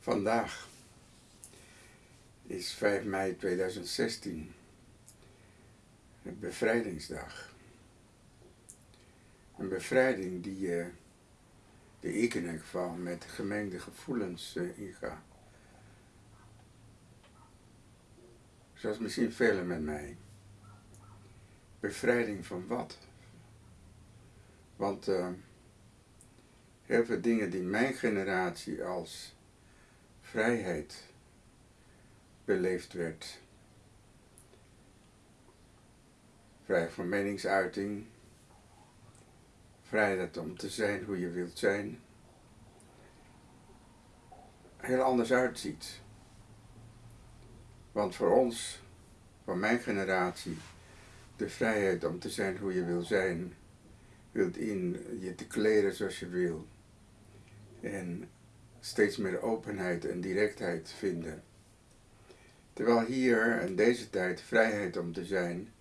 Vandaag is 5 mei 2016, bevrijdingsdag. Een bevrijding die uh, de ik in ieder geval met gemengde gevoelens uh, inga. Zoals misschien velen met mij. Bevrijding van wat? Want uh, heel veel dingen die mijn generatie als vrijheid beleefd werd. Vrijheid van meningsuiting, vrijheid om te zijn hoe je wilt zijn, heel anders uitziet. Want voor ons, van mijn generatie, de vrijheid om te zijn hoe je wil zijn, wilt in je te kleden zoals je wil. En steeds meer openheid en directheid vinden. Terwijl hier in deze tijd vrijheid om te zijn,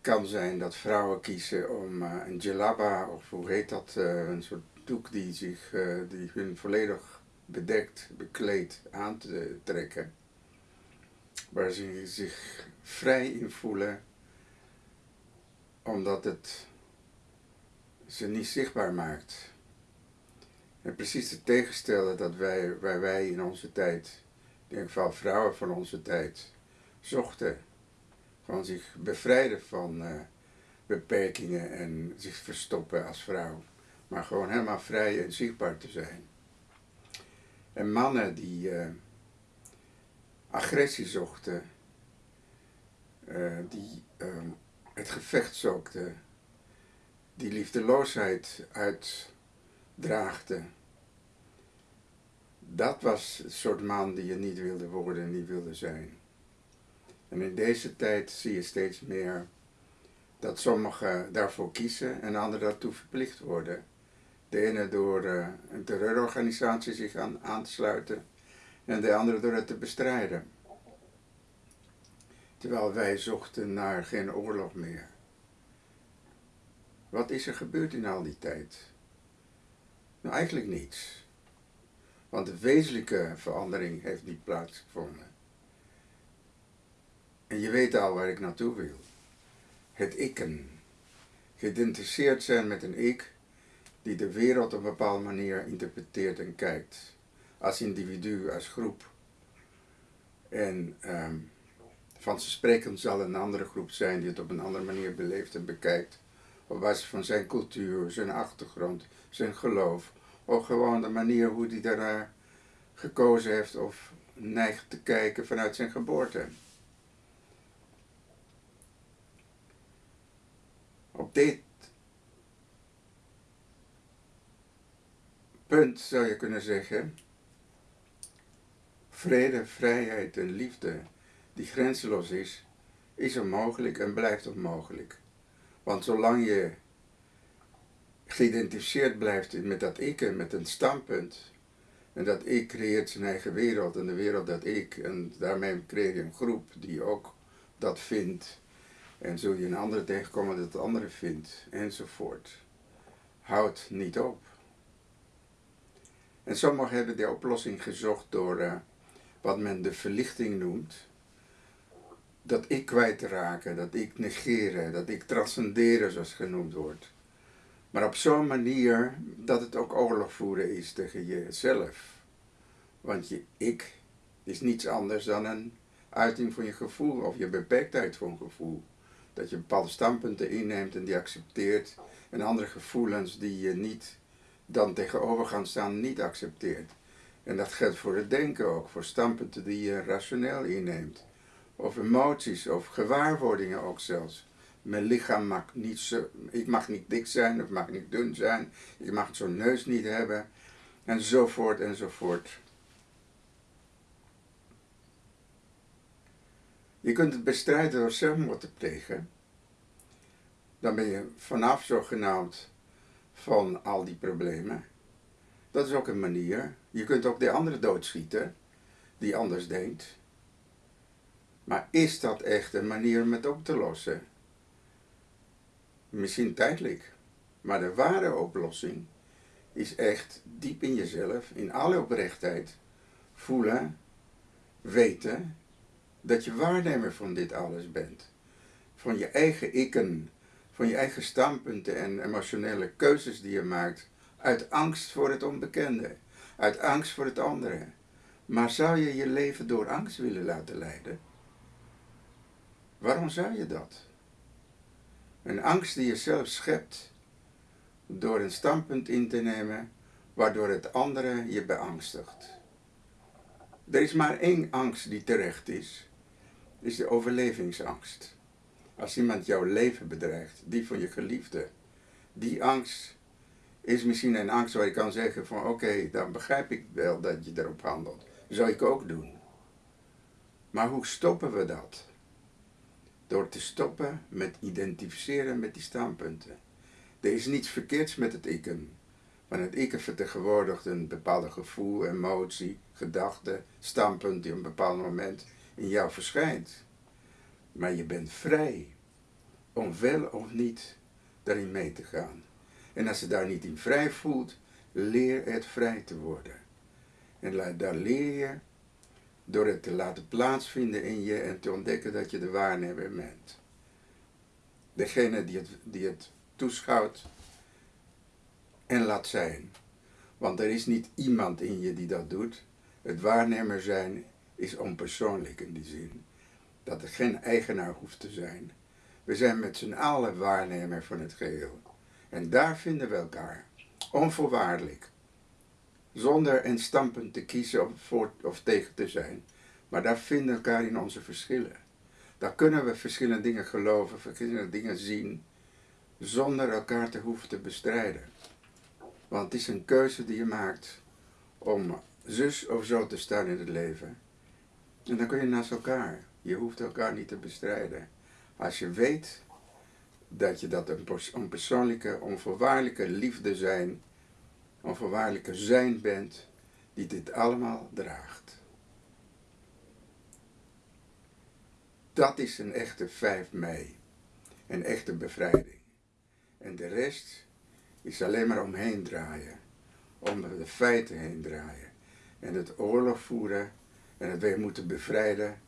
kan zijn dat vrouwen kiezen om uh, een jalaba, of hoe heet dat, uh, een soort doek die, zich, uh, die hun volledig bedekt, bekleed aan te trekken. Waar ze zich vrij in voelen, omdat het ze niet zichtbaar maakt. En precies het tegenstelde dat wij, waar wij in onze tijd, in ieder geval vrouwen van onze tijd, zochten. Gewoon zich bevrijden van uh, beperkingen en zich verstoppen als vrouw. Maar gewoon helemaal vrij en zichtbaar te zijn. En mannen die uh, agressie zochten, uh, die het gevecht zochten, die liefdeloosheid uit draagde. Dat was het soort man die je niet wilde worden en niet wilde zijn. En in deze tijd zie je steeds meer dat sommigen daarvoor kiezen en anderen daartoe verplicht worden. De ene door uh, een terreurorganisatie zich aan, aan te sluiten en de andere door het te bestrijden. Terwijl wij zochten naar geen oorlog meer. Wat is er gebeurd in al die tijd? Nou, eigenlijk niets. Want de wezenlijke verandering heeft niet plaatsgevonden. En je weet al waar ik naartoe wil. Het ikken. Geïdentificeerd zijn met een ik die de wereld op een bepaalde manier interpreteert en kijkt. Als individu, als groep. En um, spreken zal een andere groep zijn die het op een andere manier beleeft en bekijkt op basis van zijn cultuur, zijn achtergrond, zijn geloof, of gewoon de manier hoe hij daar gekozen heeft of neigt te kijken vanuit zijn geboorte. Op dit punt zou je kunnen zeggen, vrede, vrijheid en liefde die grenzeloos is, is onmogelijk en blijft onmogelijk. Want zolang je geïdentificeerd blijft met dat ik en met een standpunt, en dat ik creëert zijn eigen wereld en de wereld dat ik, en daarmee creëer je een groep die ook dat vindt, en zul je een andere tegenkomen dat het andere vindt, enzovoort. Houd niet op. En sommigen hebben die oplossing gezocht door uh, wat men de verlichting noemt, dat ik kwijtraken, dat ik negeren, dat ik transcenderen zoals genoemd wordt. Maar op zo'n manier dat het ook oorlog voeren is tegen jezelf. Want je ik is niets anders dan een uiting van je gevoel of je beperktheid van gevoel. Dat je bepaalde standpunten inneemt en die accepteert en andere gevoelens die je niet dan tegenover gaan staan niet accepteert. En dat geldt voor het denken ook, voor standpunten die je rationeel inneemt of emoties, of gewaarwordingen ook zelfs. Mijn lichaam mag niet zo, ik mag niet dik zijn of mag niet dun zijn, ik mag zo'n neus niet hebben, enzovoort enzovoort. Je kunt het bestrijden door zelfmoord te plegen. Dan ben je vanaf zogenaamd van al die problemen. Dat is ook een manier. Je kunt ook de andere doodschieten, die anders denkt. Maar is dat echt een manier om het op te lossen? Misschien tijdelijk. Maar de ware oplossing is echt diep in jezelf, in alle oprechtheid, voelen, weten dat je waarnemer van dit alles bent. Van je eigen ikken, van je eigen standpunten en emotionele keuzes die je maakt uit angst voor het onbekende, uit angst voor het andere. Maar zou je je leven door angst willen laten leiden? Waarom zou je dat? Een angst die je zelf schept door een standpunt in te nemen waardoor het andere je beangstigt. Er is maar één angst die terecht is, is de overlevingsangst. Als iemand jouw leven bedreigt, die van je geliefde, die angst is misschien een angst waar je kan zeggen van oké, dan begrijp ik wel dat je erop handelt. Zou ik ook doen. Maar hoe stoppen we dat? Door te stoppen met identificeren met die standpunten. Er is niets verkeerds met het ikken. Want het ikken vertegenwoordigt een bepaalde gevoel, emotie, gedachte, standpunt die op een bepaald moment in jou verschijnt. Maar je bent vrij om wel of niet daarin mee te gaan. En als je daar niet in vrij voelt, leer het vrij te worden. En daar leer je door het te laten plaatsvinden in je en te ontdekken dat je de waarnemer bent. Degene die het, die het toeschouwt en laat zijn. Want er is niet iemand in je die dat doet. Het waarnemer zijn is onpersoonlijk in die zin. Dat er geen eigenaar hoeft te zijn. We zijn met z'n allen waarnemer van het geheel. En daar vinden we elkaar. Onvoorwaardelijk. Zonder een standpunt te kiezen of voor of tegen te zijn. Maar daar vinden elkaar in onze verschillen. Daar kunnen we verschillende dingen geloven, verschillende dingen zien. Zonder elkaar te hoeven te bestrijden. Want het is een keuze die je maakt om zus of zo te staan in het leven. En dan kun je naast elkaar. Je hoeft elkaar niet te bestrijden. Als je weet dat je dat een onpersoonlijke, onvoorwaardelijke liefde zijn, onvoorwaardelijke zijn bent, die dit allemaal draagt. Dat is een echte 5 mei. Een echte bevrijding. En de rest is alleen maar omheen draaien. Om de feiten heen draaien. En het oorlog voeren en het weer moeten bevrijden.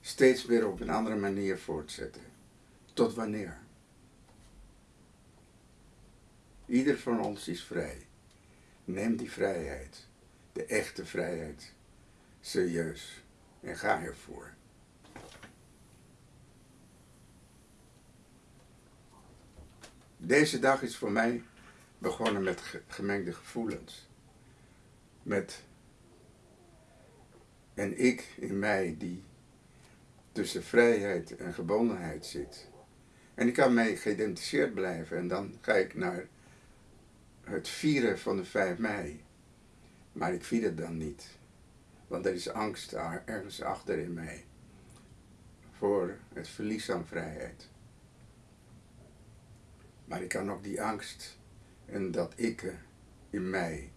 Steeds weer op een andere manier voortzetten. Tot wanneer? Ieder van ons is vrij. Neem die vrijheid, de echte vrijheid, serieus en ga ervoor. Deze dag is voor mij begonnen met gemengde gevoelens. Met een ik in mij die tussen vrijheid en gebondenheid zit. En ik kan mee geïdentificeerd blijven en dan ga ik naar het vieren van de 5 mei. Maar ik vier het dan niet. Want er is angst ergens achter in mij. Voor het verlies aan vrijheid. Maar ik kan ook die angst en dat ik in mij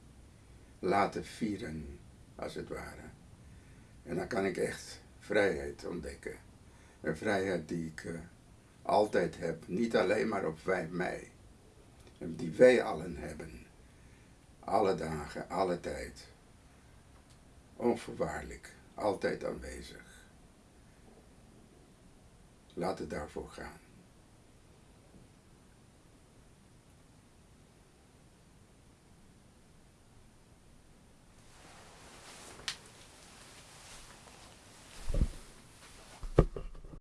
laten vieren, als het ware. En dan kan ik echt vrijheid ontdekken. Een vrijheid die ik uh, altijd heb, niet alleen maar op 5 mei. Die wij allen hebben. Alle dagen, alle tijd. Onvoorwaardelijk, altijd aanwezig. Laat het daarvoor gaan.